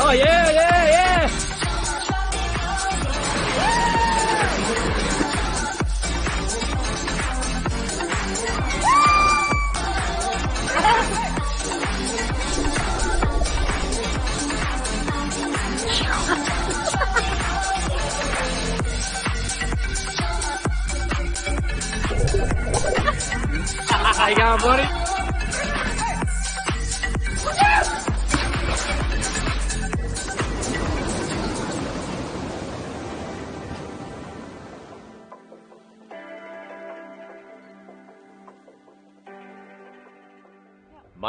Oh yeah, yeah,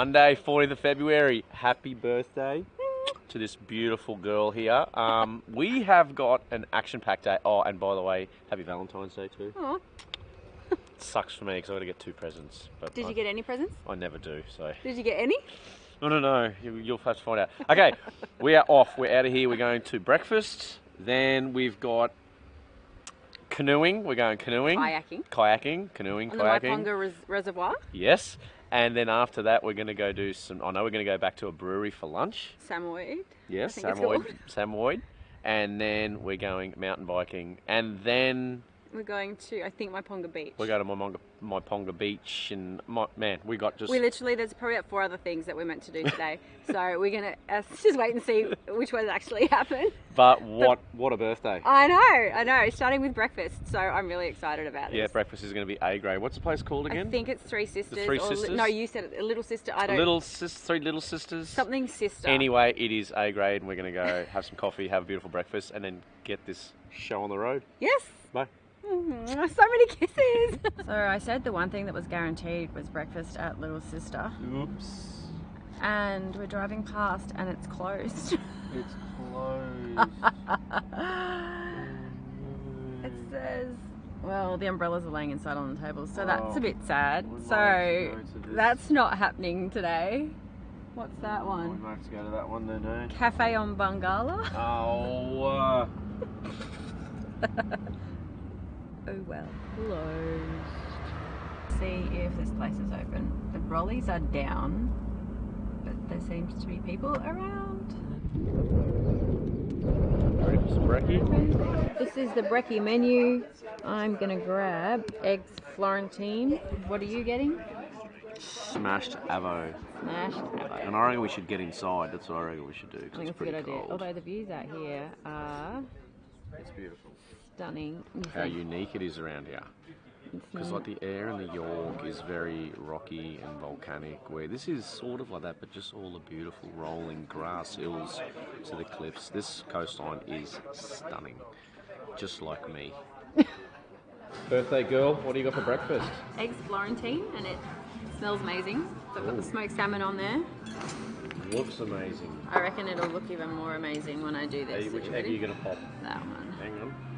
Monday, 40th of February. Happy birthday to this beautiful girl here. Um, we have got an action-packed day. Oh, and by the way, happy Valentine's Day too. Aw. Sucks for me because I got to get two presents. But Did I, you get any presents? I never do. So Did you get any? no, no, no. You, you'll have to find out. Okay, we are off. We're out of here. We're going to breakfast. Then we've got canoeing. We're going canoeing, Kayaking. kayaking, canoeing, On the kayaking. Myponga Res- Reservoir. Yes. And then after that, we're going to go do some. I know we're going to go back to a brewery for lunch. Samoyed. Yes, Samoyed. Samoyed. And then we're going mountain biking. And then We're going to, I think, Myponga Beach. We're going to my Monga, my Ponga Beach. And my, man, we got just. We literally, there's probably about four other things that we're meant to do today. so we're going to uh, just wait and see which ones actually happen. but what what a birthday! I know, I know. Starting with breakfast. So I'm really excited about it. Yeah, breakfast is going to be A grade. What's the place called again? I think it's Three Sisters. The Three or li- Sisters? no, you said it. A Little Sister. I don't. Little sis, three little sisters. Something sister. Anyway, it is A grade, and we're going to go have some coffee, have a beautiful breakfast, and then get this show on the road. Yes. Bye. Mhm, So many kisses. so I said the one thing that was guaranteed was breakfast at Little Sister, Oops. and we're driving past and it's closed. It's closed. it says, well, the umbrellas are laying inside on the tables, so that's Oh, a bit sad. So have to go to this. that's not happening today. What's that I one? might have to go to that one then, eh? Cafe on Bungala. Oh, uh, Oh well. Closed. See if this place is open. The brollies are down, but there seems to be people around. ready for some brekkie? This is the brekkie menu. I'm gonna grab eggs Florentine. What are you getting? Smashed avo. Smashed avocado. And I reckon we should get inside. That's what I reckon we should do. I think it's a good pretty idea. Although the views out here are It's beautiful. Stunning. You How think unique it is around here. Because like the air in the Yorke is very rocky and volcanic, where this is sort of like that, but just all the beautiful rolling grass hills to the cliffs. This coastline is stunning, just like me. Birthday girl, what do you got for breakfast? eggs Florentine, and it smells amazing. So I've got the smoked salmon on there. Looks amazing. I reckon it'll look even more amazing when I do this. Hey, which egg are you gonna pop? That one. Hang on.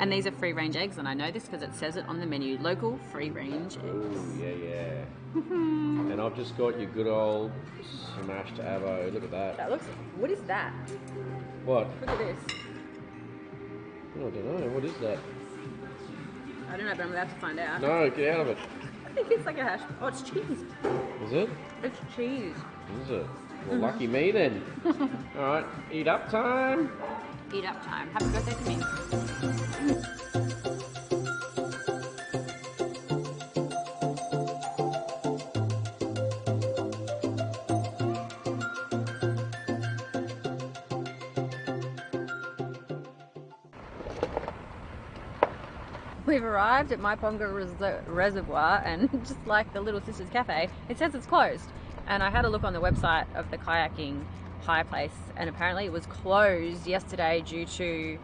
And these are free range eggs, and I know this because it says it on the menu. Local free range eggs. yeah, yeah. and I've just got your good old smashed avo. Look at that. That looks. What is that? What? Look at this. Oh, I don't know. What is that? I don't know, but I'm about to find out. No, get out of it. I think it's like a hash. Oh, it's cheese. Is it? It's cheese. Is it? Well, mm-hmm. lucky me then. All right, eat up time. Eat up time. Happy birthday to me. We've arrived at Myponga Res- Reservoir, and just like the Little Sisters Cafe, it says it's closed. And I had a look on the website of the kayaking hire place, and apparently it was closed yesterday due to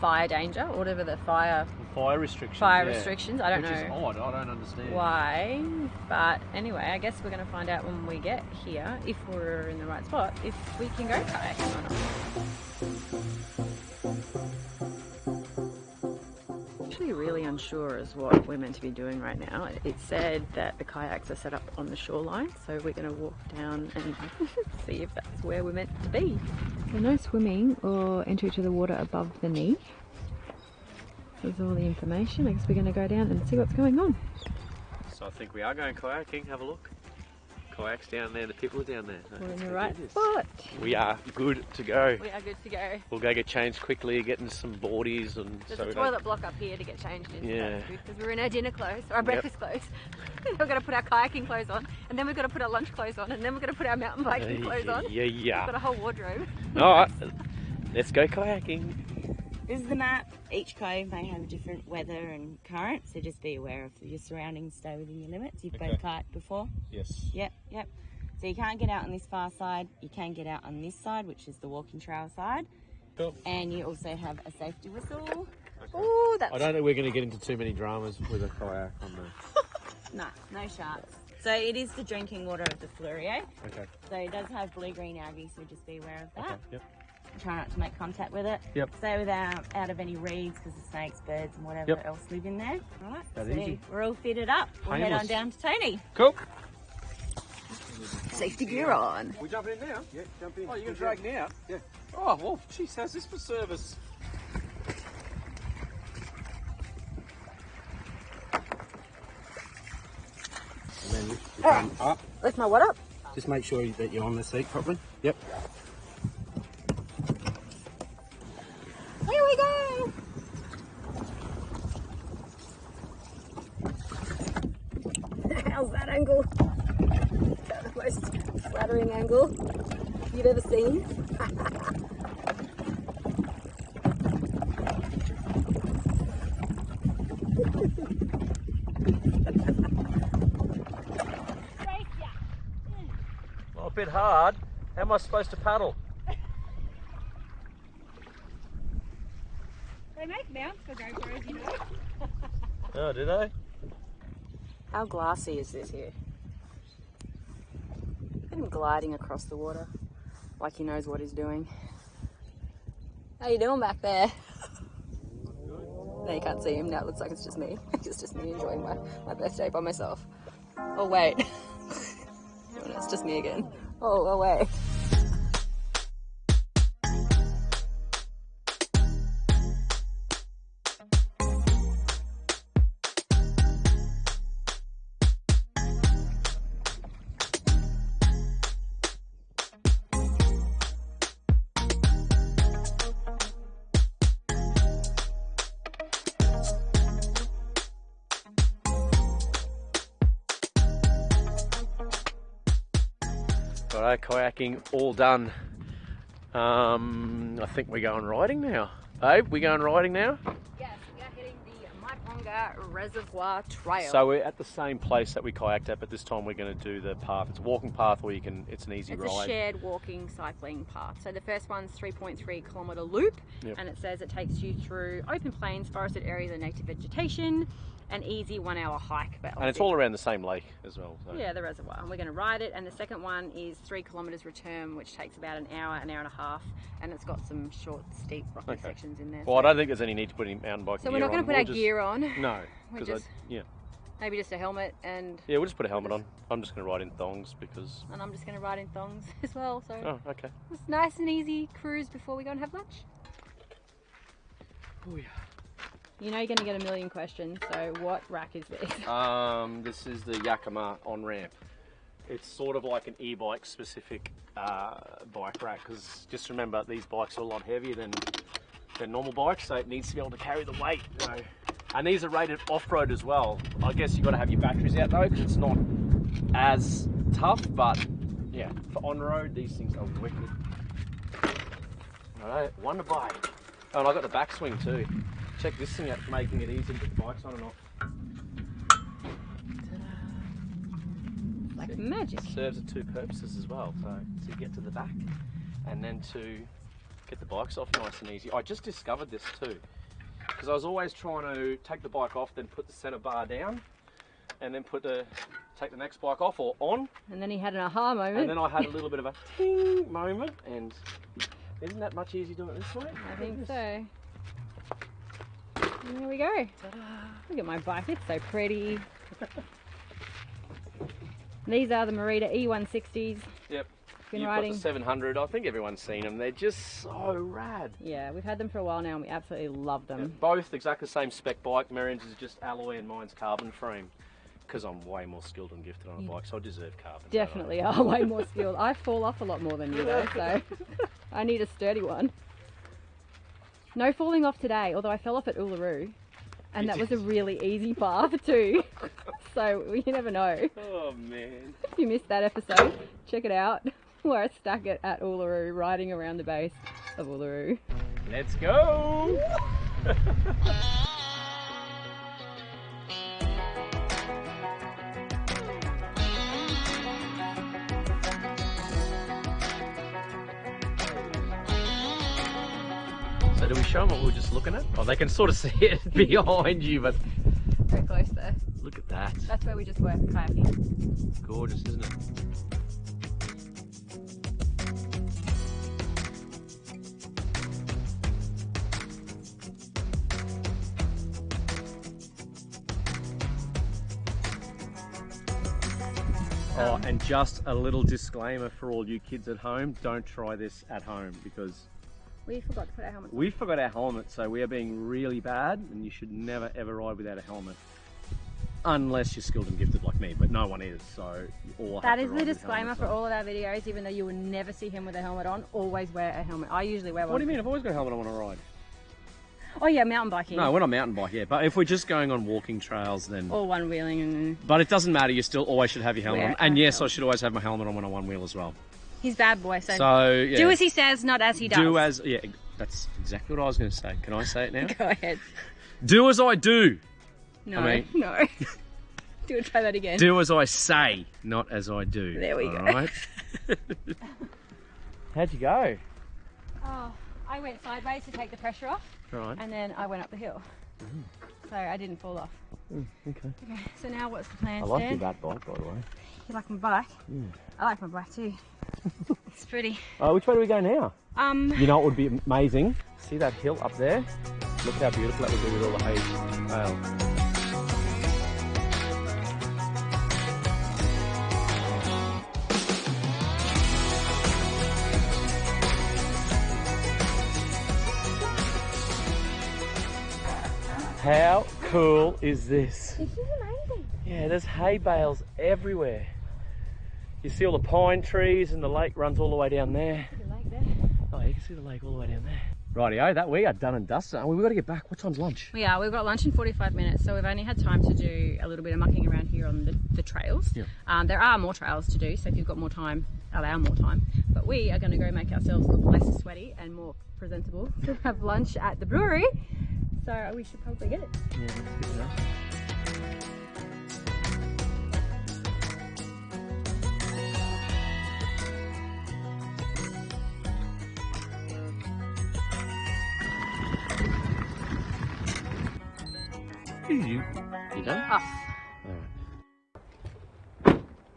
fire danger, or whatever the fire Fire restrictions. fire yeah. restrictions. I don't Which know odd. I don't understand. why, but anyway, I guess we're going to find out when we get here if we're in the right spot, if we can go kayaking or not. Unsure as what we're meant to be doing right now. It said that the kayaks are set up on the shoreline, so we're going to walk down and see if that's where we're meant to be. So no swimming or entry to the water above the knee. This is all the information. I guess we're going to go down and see what's going on. So I think we are going kayaking. Have a look. Kayaks down there. The people are down there. We're oh, in the right spot. We are good to go. We are good to go. We'll go get changed quickly, getting some boardies, and There's so a toilet block up here to get changed in. Yeah. Because we're in our dinner clothes, or our breakfast clothes. we've got to put our kayaking clothes on, and then we've got to put our lunch clothes on, and then we've got to put our mountain biking clothes on. Yeah, yeah. We've got a whole wardrobe. All right, let's go kayaking. This is the map. Each cove may have a different weather and current, so just be aware of your surroundings. Stay within your limits. You've Okay. both kayaked before. Yes. Yep, yep. So you can't get out on this far side. You can get out on this side, which is the walking trail side. Cool. And you also have a safety whistle. Ooh, that's I don't think we're going to get into too many dramas with a kayak on the. No, no sharks. So it is the drinking water of the Fleurieu. Okay. So it does have blue-green algae, so just be aware of that. Okay. Yep. Try not to make contact with it. Yep. Stay without out of any reeds because the snakes, birds, and whatever Yep. else live in there. All right. That so easy. we're all fitted up. We'll head on down to Tony. Cool. safety gear on. We jumping in now? Yeah, jump in. Oh, you're going to drag now? Yeah. Oh, well, geez, how's this for service? And then lift your thumb up. Lift my what up? Just make sure that you're on the seat properly. Yep. Here we go. How's that angle? About the most flattering angle you've ever seen. Well, a bit hard. How am I supposed to paddle? They make mounts for GoPros, you know. Oh, do they? How glassy is this here? Look at him gliding across the water like he knows what he's doing. How you doing back there? No, you can't see him. Now it looks like it's just me. It's just me enjoying my, my birthday by myself. Oh wait. oh, no, it's just me again. Oh, oh wait. Kayaking all done. Um, I think we're going riding now. Babe, we going riding now? Yes, we are hitting the Myponga Reservoir Trail. So we're at the same place that we kayaked at, but this time we're going to do the path. It's a walking path where you can. It's an easy It's ride. a shared walking cycling path. So the first one's 3.3 kilometre loop, Yep. and it says it takes you through open plains, forested areas, and native vegetation. An easy one-hour hike, but and it's all around the same lake as well. So. yeah, the reservoir. And we're going to ride it. And the second one is three kilometres return, which takes about an hour, an hour and a half, and it's got some short, steep, rocky Okay. sections in there. Well, I don't think there's any need to put any mountain bike so we're not going to put We'll our just- gear on. No, We because just- yeah, Maybe just a helmet, and yeah, we'll just put a helmet on. I'm just going to ride in thongs because. and I'm just going to ride in thongs as well. So Oh, okay. it's nice and easy cruise before we go and have lunch. Oh yeah. You know you're going to get a million questions. So what rack is this? Um, this is the Yakima on ramp. It's sort of like an e-bike specific uh, bike rack because just remember these bikes are a lot heavier than than normal bikes, so it needs to be able to carry the weight. You know. And these are rated off-road as well. I guess you've got to have your batteries out though because it's not as tough, but yeah, for on-road these things are wicked. All right, wonder bike. Oh, and I got the backswing too. Check this thing out, for making it easy to put bikes on and off. Like magic. serves at two purposes as well. So to get to the back and then to get the bikes off nice and easy. I just discovered this too because I was always trying to take the bike off, then put the center bar down, and then put the take the next bike off or on, And then he had an aha moment. and then I had a little bit of a ting moment. And isn't that much easier doing it this way? I think so. And there we go. Look at my bike, it's so pretty. These are the Merida E160s. Yep. Been You've riding. got the 700. I think everyone's seen them. They're just so rad. Yeah, we've had them for a while now and we absolutely love them. Both exactly the same spec bike. Marion's is just alloy and mine's carbon frame. Because I'm way more skilled and gifted on a bike, so I deserve carbon. don't I? Definitely are way more skilled. I fall off a lot more than you though, so I need a sturdy one. No falling off today, although I fell off at Uluru. And that was a really easy path too. so you never know. Oh man. If you missed that episode, check it out. Where I stuck it at Uluru, riding around the base of Uluru. Let's go! show them what we were just looking at? Oh, they can sort of see it behind you, but Very close there. look at that. That's where we just were kayaking. Gorgeous, isn't it? Oh, and just a little disclaimer for all you kids at home, don't try this at home because We forgot to put our helmets on. we forgot our helmet, so we are being really bad and you should never ever ride without a helmet. Unless you're skilled and gifted like me, but no one is, so all That is the disclaimer for all of our videos, even though you will never see him with a helmet on, always wear a helmet. I usually wear one. What do you mean? I've always got a helmet on when I ride. Oh yeah, mountain biking. No, when I mountain bike, yeah. But if we're just going on walking trails, then. Or one wheeling and But it doesn't matter. You still always should have your helmet Wear on. And yes, I should always have my helmet on when I one wheel as well. He's bad boy, so, So yeah, do as he says, not as he does. do as yeah. That's exactly what I was going to say. Can I say it now? Go ahead. do as I do. No, mean- no. do it. Try that again. Do as I say, not as I do. There we all go. right? How'd you go? Oh, I went sideways to take the pressure off, Right. and then I went up the hill. Mm. So I didn't fall off. Mm, okay. Okay, so now what's the plan, I like Stan? your bat bike, by the way. You like my bike? I like my black too. it's pretty. Uh, which way do we go now? Um, You know what would be amazing? See that hill up there? Look how beautiful that would be with all the hay. Wow. How cool is this? this is amazing. Yeah, there's hay bales everywhere. You see all the pine trees and the lake runs all the way down there. That? Oh, you can see the lake all the way down there. Rightio, that we are done and dusted. We've got to get back. What time's lunch? We are. We've got lunch in 45 minutes, so we've only had time to do a little bit of mucking around here on the, the trails. Yeah. Um, there are more trails to do, so if you've got more time, allow more time. But we are going to go make ourselves look less sweaty and more presentable to have lunch at the brewery. So we should probably get it. Yeah, that's good enough. You, you done? Us.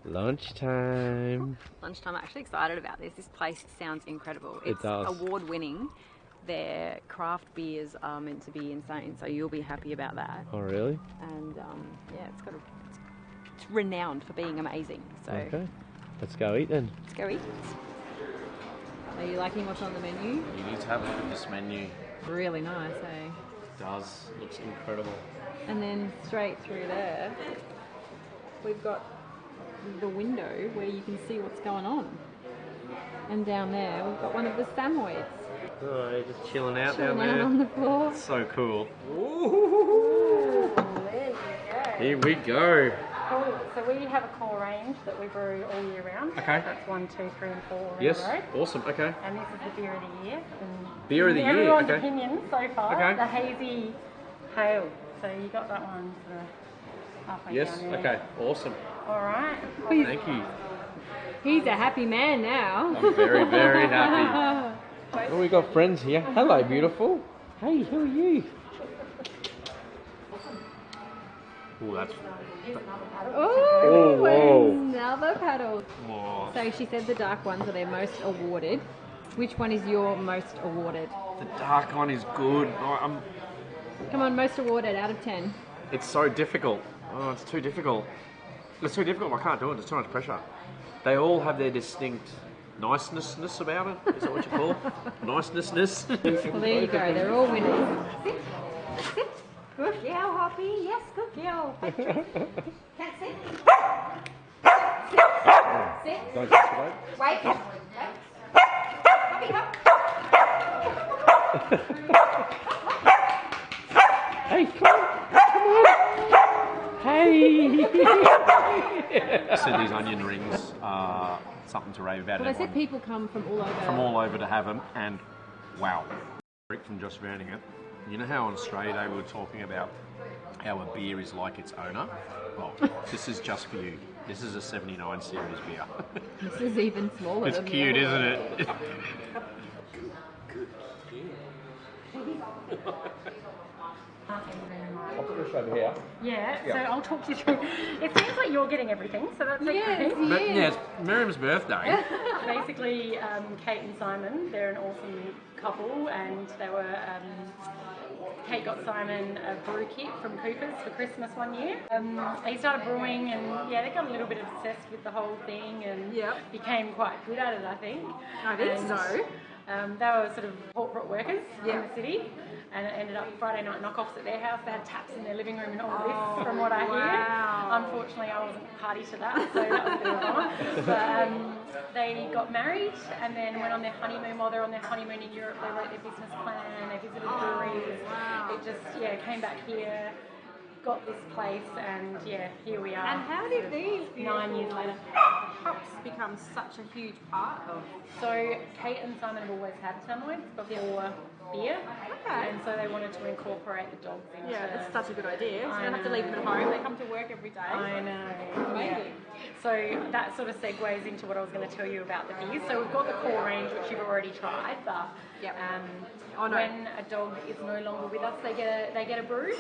Lunchtime. Lunchtime. I'm actually excited about this. This place sounds incredible. It It's does. award winning. Their craft beers are meant to be insane, so you'll be happy about that. Oh, really? And um, yeah, it's got a, it's, it's renowned for being amazing. So Okay. Let's go eat then. let's go eat. Are you liking what's on the menu? You need to have a look at this menu. Really nice, eh? It does. Looks incredible. And then straight through there, we've got the window where you can see what's going on. And down there, we've got one of the Samoyeds Oh, you're just chilling out chilling down out there. on the floor. So cool. Ooh, there you go. Here we go. Cool. So we have a core range that we brew all year round. Okay. That's one, two, three, and four Yes. the. Awesome. Okay. And this is the beer of the year. And Beer of the year, Everyone's okay. opinion so far. Okay. The hazy hail. So you got that one sort of halfway Yes. down there. Okay. Awesome. All right. Thank you. He's a happy man now. I'm very, very happy. Oh, we got friends here. Hello, beautiful. Hey, who are you? Oh, that's. Oh, whoa. another paddle. Oh, So she said the dark ones are their most awarded. Which one is your most awarded? the dark one is good. I'm, Come on, most awarded out of 10. it's so difficult. Oh, it's too difficult. It's too difficult. I can't do it. There's too much pressure. They all have their distinct nicenessness about it. Is that what you call it? Nicenessness. Well, there you go. They're all winners. Sit. Sit. Good girl, Hoppy. Yes, good girl. Patrick. Can't sit. Sit. Sit. Don't escalate. Wait. Wait. Hoppy, hop. hey, come on. Come on. Hey. said these onion rings are something to rave about. Everyone said people come from all over. from all over to have them, and wow. Rick from Just Rounding It. You know how in Australia they were talking about how a beer is like its owner? Well, this is just for you. This is a 79 series beer. This is even smaller. it's than the cute, other isn't one. it? I'll put this over here. Yeah, so I'll talk you through. It seems like you're getting everything, so that's okay. Yes, But yes. yeah, it's Miriam's birthday. Basically, um, Kate and Simon, they're an awesome couple, and they were. Um, Kate got Simon a brew kit from Cooper's for Christmas one year. Um, they started brewing, and yeah, they got a little bit obsessed with the whole thing, and Yep. became quite good at it, I think. I think And, so. Um, they were sort of corporate workers in the city, and it ended up Friday night knockoffs at their house. They had taps in their living room and all Oh, this, from what I wow. hear. Unfortunately, I wasn't party to that, so that was a bit of a bummer. But um, they got married and then went on their honeymoon. While they're on their honeymoon in Europe, they wrote their business plan. They visited breweries. Oh, wow. It just yeah came back here. Got this place and yeah, here we are. And how did these nine years later? hops become such a huge part of? So Kate and Simon have always had samoyeds before beer, Okay. and so they wanted to incorporate the dogs into. Yeah, that's such a good idea. So I you don't have to leave them at home. They come to work every day. I know. Yeah. So that sort of segues into what I was going to tell you about the beers. So we've got the core range, which you've already tried, but Yep. um, Oh, no. when a dog is no longer with us, they get a they get a brew.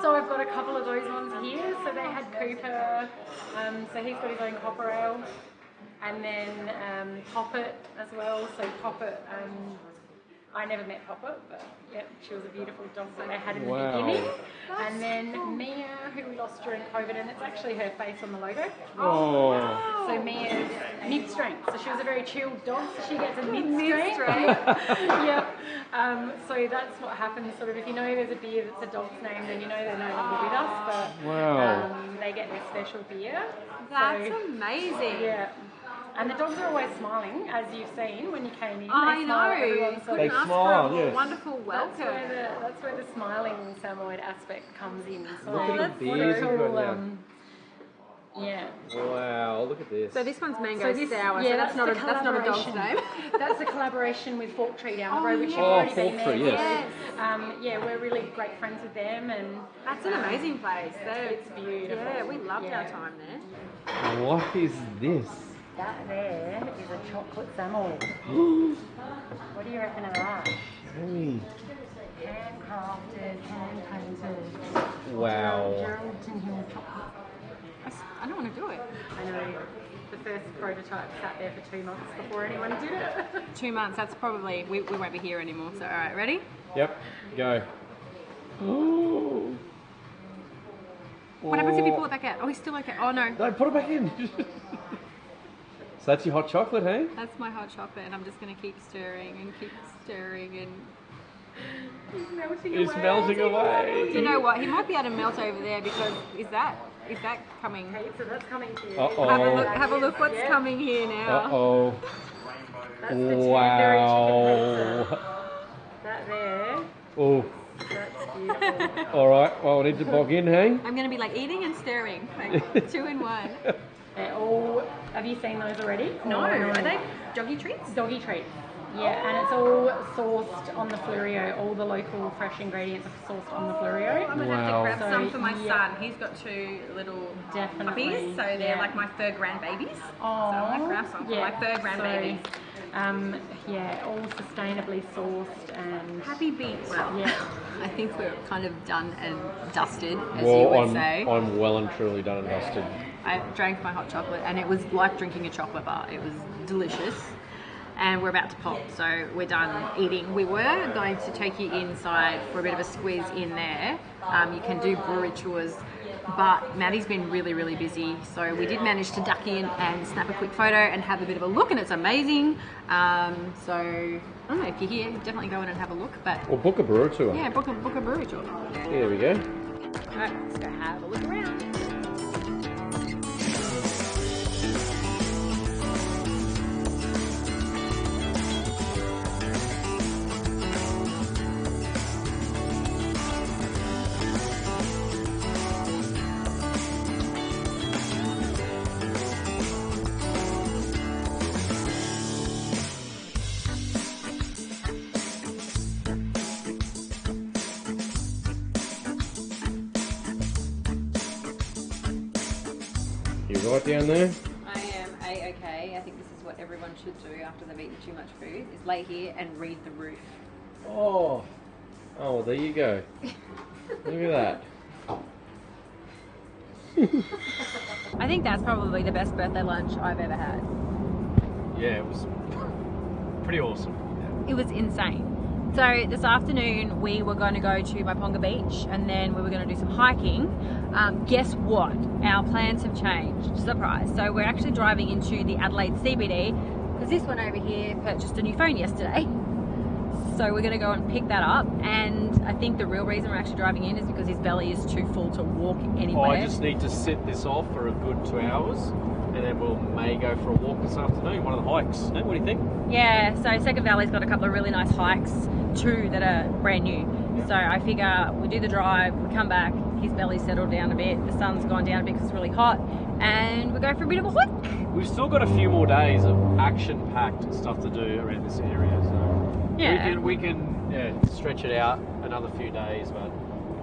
So I've got a couple of those ones here. So they had Cooper, um, so he's got his own copper ale, and then um, Poppet as well. So Poppet. Um, I never met Poppet, but yeah, she was a beautiful dog that they had in Wow. the beginning. And then Mia, who we lost during COVID, and it's actually her face on the logo. Oh. So Mia's mid strength. So she was a very chilled dog, so she gets a mid strength. Mid-strength. yep. Um, so that's what happens. Sort of, if you know there's a beer that's a dog's name, then you know they're no longer with us. But Wow. um, they get their special beer. That's so, amazing. yeah. And the dogs are always smiling, as you've seen when you came in. I They smile know. everyone, They ask smile, for a yes. wonderful that's where welcome. the that's where the smiling Samoyed aspect comes in. So Look at the that's beers you've got cool, now. um, yeah. Wow, look at this. So this one's mango So this- sour. yeah, so that's, not a that's not a dog's collaboration. name. That's a collaboration with Fork Tree down the Oh, road, which you've already Oh, been Fork there. Tree, yes. for. Um, yeah, we're really great friends with them, and That's an amazing place. They're, It's beautiful. Yeah, we loved Yeah. our time there. What is this? That there is a chocolate samoyed. what do you reckon of that? Hey. Handcrafted, hand painted. Wow. Geraldton Hill chocolate. That's- I don't want to do it. I know. The first prototype sat there for two months before anyone did it. Two months. That's probably we, we won't be here anymore. So all right, ready? Yep, go. Oh. What happens if you pull it oh. back out? Oh, he's still okay. Oh no, No, put it back in. so that's your hot chocolate, hey? that's my hot chocolate, and I'm just gonna keep stirring and keep stirring and. He's melting It's melting away. Do you know what? He might be able to melt over there because is that is that coming? okay, so that's coming to you. Uh-oh. Have a look. Have a look. What's Yeah. coming here Uh now? oh. That's the chicken. Wow. That there, Oh. that's beautiful. All right. Well, we need to bog in, hey? I'm gonna be like eating and stirring, like two in one. They're all. Have you seen those already? No, Or are they doggy treats? Doggy treats. Yeah, and it's all sourced on the Fleurieu. All the local fresh ingredients are sourced on the Fleurieu. I'm gonna Wow. have to grab some for my yeah. son. He's got two little Definitely, puppies, so they're yeah. like my fur grandbabies. Oh, so I might grab some for my fur grandbabies. So, um, yeah, all sustainably sourced and Happy beat. Well, Yeah. I think we're kind of done and dusted, as well, you would I'm, say. I'm well and truly done and dusted. I drank my hot chocolate, and it was like drinking a chocolate bar. It was delicious. And we're about to pop, so we're done eating. We were going to take you inside for a bit of a squeeze in there. Um, you can do brewery tours but Maddie's been really, really busy. So we did manage to duck in and snap a quick photo and have a bit of a look, and it's amazing. Um, so I don't know if you're here, definitely go in and have a look. But Or book a brewery tour. yeah, book a book a brewery tour. Here we go. All right, let's go have a look around. Should do after they've eaten too much food: is lay here and read the roof. Oh. Oh, well, there you go. Look at that. I think that's probably the best birthday lunch I've ever had. Yeah, it was pretty awesome. It was insane. So this afternoon we were going to go to Myponga Beach and then we were going to do some hiking. Um, guess what? Our plans have changed. Surprise! So we're actually driving into the Adelaide CBD because this one over here purchased a new phone yesterday. So we're going to go and pick that up. And I think the real reason we're actually driving in is because his belly is too full to walk Oh, anywhere. I just need to sit this off for a good two hours, and then we'll may go for a walk this afternoon, one of the hikes. What do you think? Yeah, so Second Valley's got a couple of really nice hikes, two that are brand new. So I figure we do the drive, we come back, his belly's settled down a bit, the sun's gone down a bit because it's really hot, and we go for a bit of a hike. We've still got a few more days of action-packed stuff to do around this area, so Yeah. we can we can yeah, stretch it out another few days, but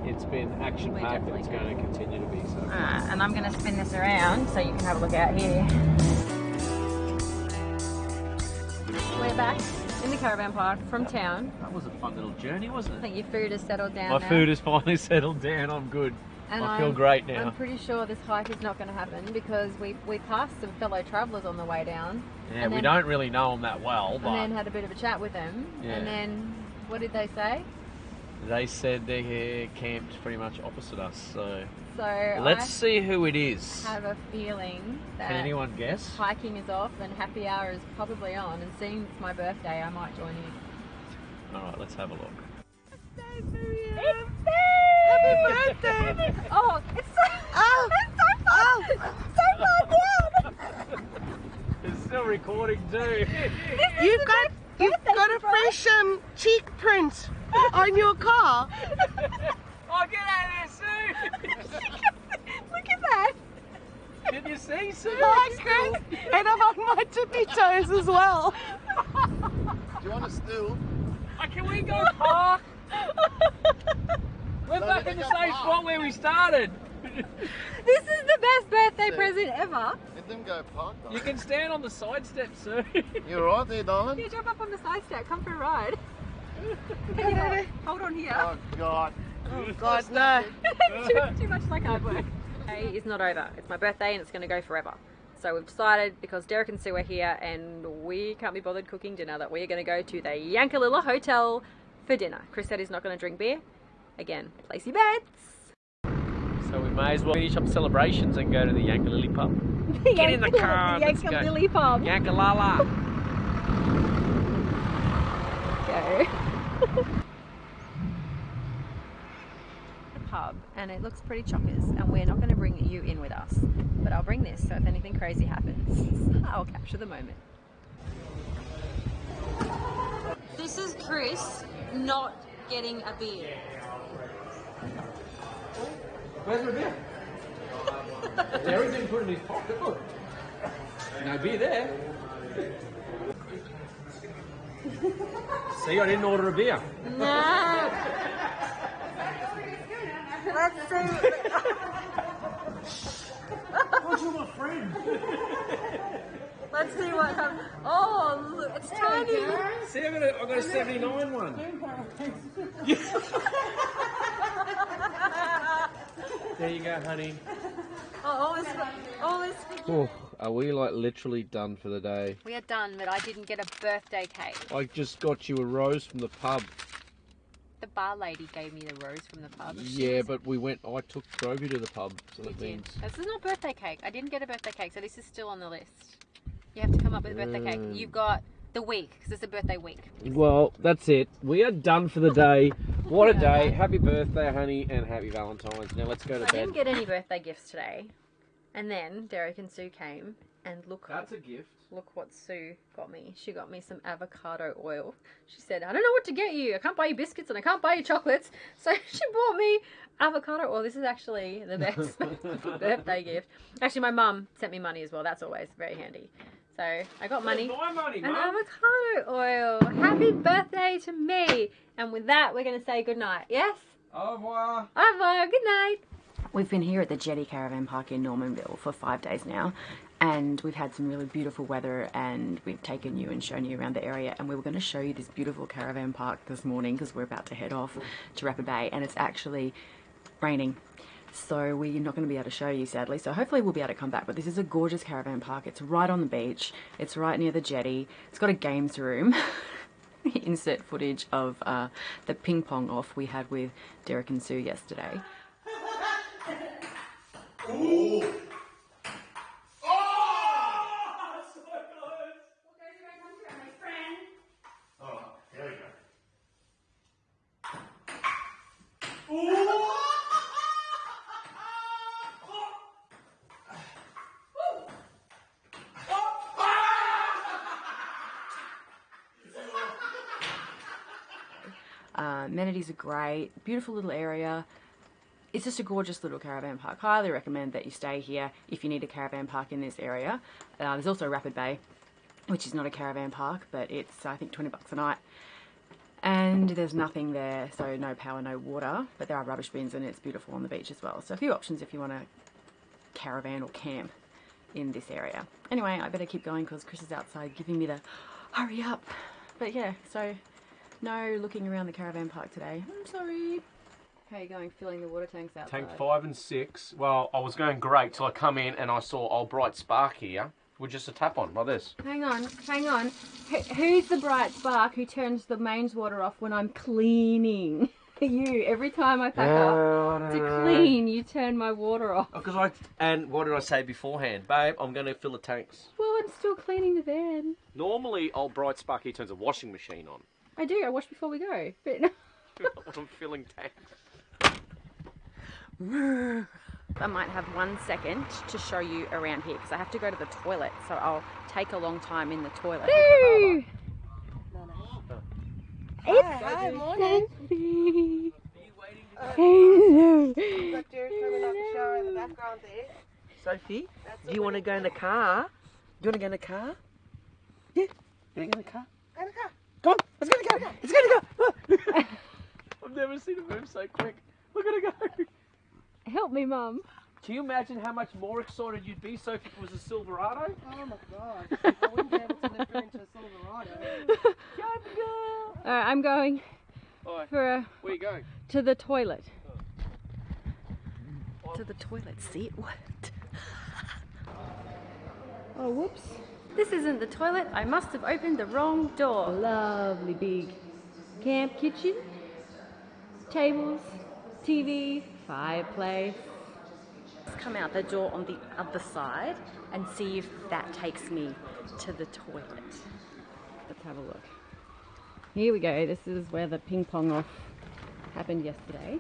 it's been action-packed and it's going to continue to be so. Uh, and I'm going to spin this around so you can have a look out here. We're back in the caravan park from town. That was a fun little journey, wasn't it? I think your food has settled down My now. food has finally settled down. I'm good. And I feel I'm- great now. I'm pretty sure this hike is not going to happen because we we passed some fellow travellers on the way down. Yeah, and we then- don't really know them that well, And but then had a bit of a chat with them. Yeah. And then what did they say? they said they're here camped pretty much opposite us. So So let's see who it is. I have a feeling that Can anyone guess? hiking is off and happy hour is probably on. And seeing it's my birthday, I might join in. All right, let's have a look. Happy birthday! oh, it's so, oh, it's so fun! so far down! It's still recording too. You've got you've got a fresh um, cheek print on your car. oh, get out of there, Sue! Look at that! Did you see, Sue? Hi, Chris. And I'm on my tippy toes as well. Do you want a stool? Oh, can we go park? We're back in the same spot where we started. This is the best birthday present ever. Let them go park. You can stand on the side step, Sue. You're right there, darling. You jump up on the side step, come for a ride. Can you hold, hold on here? Oh God. Oh, God no. too, too much like hard work. Day is not over. It's my birthday and it's going to go forever. So we've decided because Derek and Sue are here and we can't be bothered cooking dinner that we're going to go to the Yankalilla Hotel for dinner. Chris said he's not going to drink beer. Again, place your bets. So we may as well finish up celebrations and go to the Yankalilly pub. Get in the car, let's go. Yankalilla pub. Yankalala. go. the pub, and it looks pretty chockers, and we're not going to bring you in with us. But I'll bring this, so if anything crazy happens, I'll capture the moment. This is Chris not getting a beer. Where's my beer? Derek didn't put it in his pocket. Look. No beer there. See, I didn't order a beer. No. Let's see. What's with my friend? Let's see what happens. Oh, look, it's tiny. See, I got a, I got a 79 one. there you go, honey. Oh, all this, all this. Oh, are we like literally done for the day? We are done, but I didn't get a birthday cake. I just got you a rose from the pub. the bar lady gave me the rose from the pub. Yeah, but we went. I took drove you to the pub, so we that did. means. This is not birthday cake. I didn't get a birthday cake, so this is still on the list. You have to come up with a birthday cake. You've got the week because it's a birthday week. Well, that's it. We are done for the day. What a day! Happy birthday, honey, and happy Valentine's. Now let's go to I bed. didn't get any birthday gifts today, and then Derek and Sue came, and look, That's a gift. look what Sue got me. She got me some avocado oil. She said, "I don't know what to get you. I can't buy you biscuits and I can't buy you chocolates." So she bought me avocado oil. This is actually the best birthday gift. Actually, my mum sent me money as well. That's always very handy. So I got money. My money, and avocado oil. Happy birthday to me. And with that, we're going to say goodnight. Yes? Au revoir. Au revoir. Good night. We've been here at the Jetty Caravan Park in Normanville for five days now, and we've had some really beautiful weather. And we've taken you and shown you around the area. And we were going to show you this beautiful caravan park this morning because we're about to head off to Rapid Bay, and it's actually raining. So we're not going to be able to show you, sadly. So hopefully we'll be able to come back. But this is a gorgeous caravan park. It's right on the beach. It's right near the jetty. It's got a games room. Insert footage of uh, the ping pong off we had with Derek and Sue yesterday. Uh, amenities are great, beautiful little area. It's just a gorgeous little caravan park. Highly recommend that you stay here if you need a caravan park in this area. Uh, there's also Rapid Bay, which is not a caravan park, but it's I think 20 bucks a night. And there's nothing there, so no power, no water, but there are rubbish bins and it's beautiful on the beach as well. So a few options if you want to caravan or camp in this area. Anyway, I better keep going because Chris is outside giving me the hurry up. But yeah, so no looking around the caravan park today. I'm sorry. How are you going filling the water tanks out? Tank five and six. Well, I was going great till I come in and I saw old bright spark here with just a tap on like this. Hang on, hang on. Who, who's the bright spark who turns the mains water off when I'm cleaning? you. Every time I pack up to clean, you turn my water off. Oh, because I and what did I say beforehand, babe? I'm going to fill the tanks. Well, I'm still cleaning the van. Normally, old bright sparky turns a washing machine on. I do. I wash before we go. But I'm feeling tanks. I might have one second to show you around here because I have to go to the toilet, so I'll take a long time in the toilet. Hi, morning. Got Jared coming out the shower in the background there. Sophie, do you want to go in the car? Do you want to go in the car? Yeah. You want to go in the car? Go in the car. Come on, let's go in the car. Let's go in the car. I've never seen it move so quick. Look at it go. Help me, Mum. Can you imagine how much more excited you'd be, Sophie, if it was a Silverado? Oh my god. I wouldn't be able to lift her into a Silverado. All right, I'm going Alright, for a, where you going? to the toilet. Oh. To the toilet, see it worked. Oh, whoops. This isn't the toilet. I must have opened the wrong door. Lovely big camp kitchen, tables, TV, fireplace. Let's come out the door on the other side and see if that takes me to the toilet. Let's have a look. Here we go. This is where the ping pong off happened yesterday.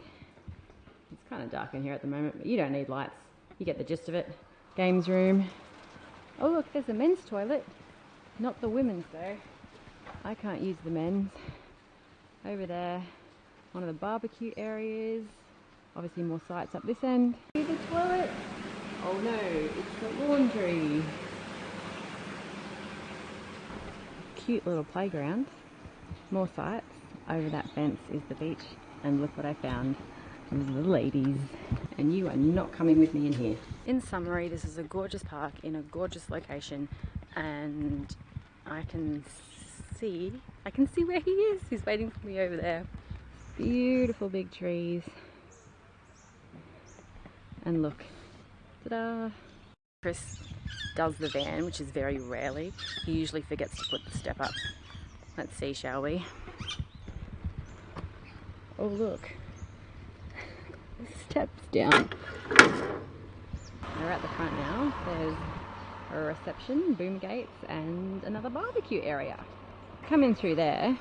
It's kind of dark in here at the moment, but you don't need lights. You get the gist of it. Games room. Oh, look, there's a men's toilet. Not the women's, though. I can't use the men's. Over there, one of the barbecue areas. Obviously, more sites up this end. See the toilet? Oh no, it's the laundry. Cute little playground. More sites. Over that fence is the beach. And look what I found. These are the ladies. And you are not coming with me in here. In summary, this is a gorgeous park in a gorgeous location. And I can see, I can see where he is. He's waiting for me over there. Beautiful big trees. And look, ta-da! Chris does the van, which is very rarely. He usually forgets to put the step up. Let's see, shall we? Oh, look. Steps down. We're at the front now. There's a reception, boom gates, and another barbecue area. Come in through there,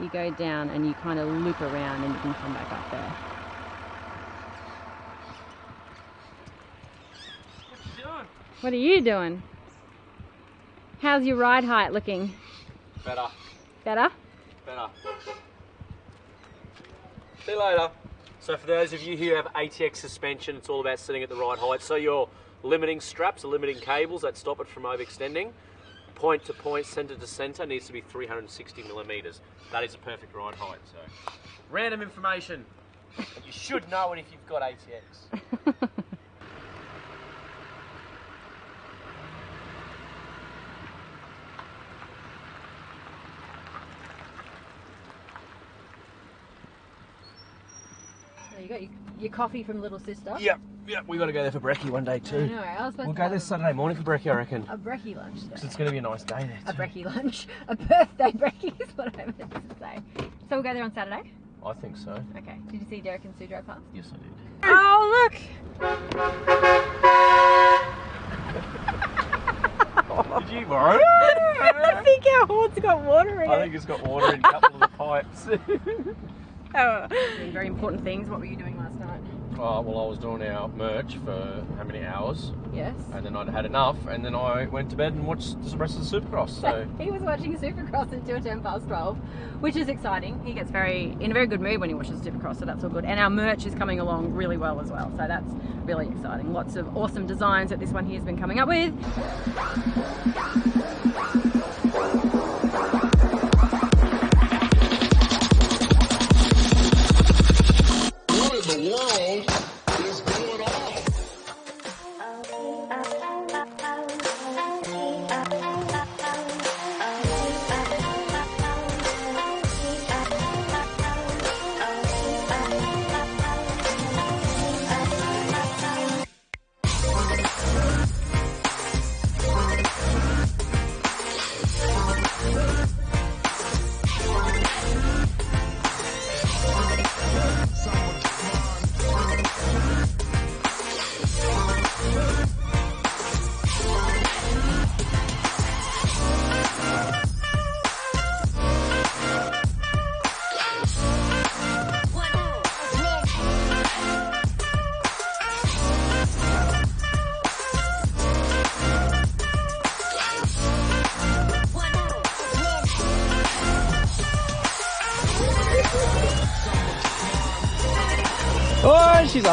you go down and you kind of loop around and you can come back up there. What are you doing? How's your ride height looking? Better. Better? Better. See you later. So for those of you who have ATX suspension, it's all about sitting at the right height. So your limiting straps, limiting cables that stop it from overextending, point to point, center to center needs to be 360 millimeters. That is a perfect ride height. So, random information. You should know it if you've got ATX. got your, your coffee from Little Sister. Yep, yep. We got to go there for brekkie one day too. know, I was supposed We'll to go have there Saturday morning for brekkie, I reckon. a brekkie lunch there. 'Cause it's going to be a nice day there. A too. brekkie lunch. A birthday brekkie is what I meant to say. So we'll go there on Saturday? I think so. Okay. Did you see Derek and Sue drive past? Yes, I did. Oh, look! Did you borrow it? I think our horn's got water in it. I think it's got water in a couple of the pipes. Oh. Doing very important things. What were you doing last night? oh, well, I was doing our merch for how many hours? Yes. And then I'd had enough, and then I went to bed and watched the rest of the Supercross. So he was watching Supercross until 10 past 12, which is exciting. He gets very in a very good mood when he watches Supercross, so that's all good. And our merch is coming along really well as well, so that's really exciting. Lots of awesome designs that this one here has been coming up with.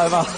Oh, she's over.